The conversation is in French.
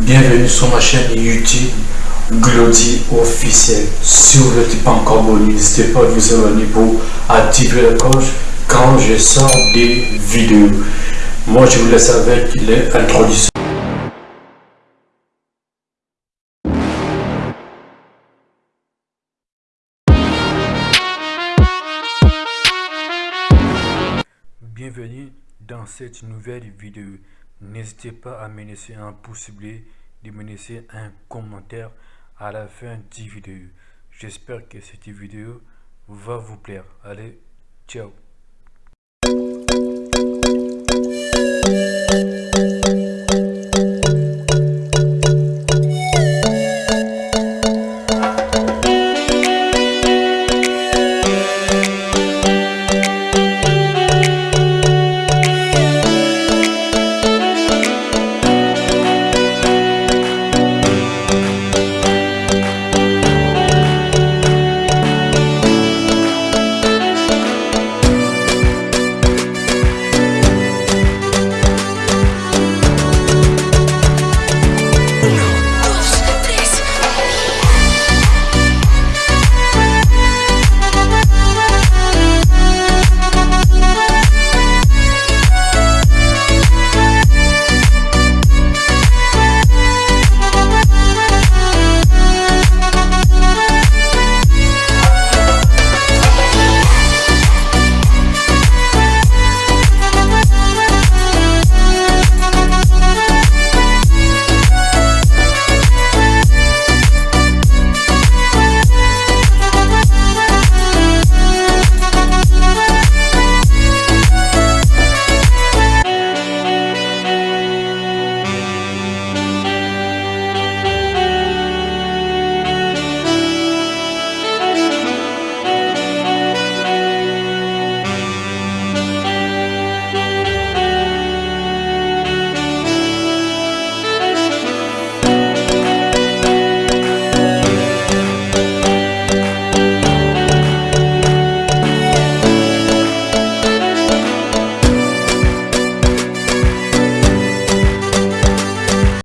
Bienvenue sur ma chaîne YouTube Glody officiel. Si vous n'êtes pas encore abonné, n'hésitez pas à vous abonner pour activer la cloche quand je sors des vidéos. Moi, je vous laisse avec l'introduction. Bienvenue dans cette nouvelle vidéo. N'hésitez pas à me laisser un pouce bleu, de me laisser un commentaire à la fin de vidéo. J'espère que cette vidéo va vous plaire. Allez, ciao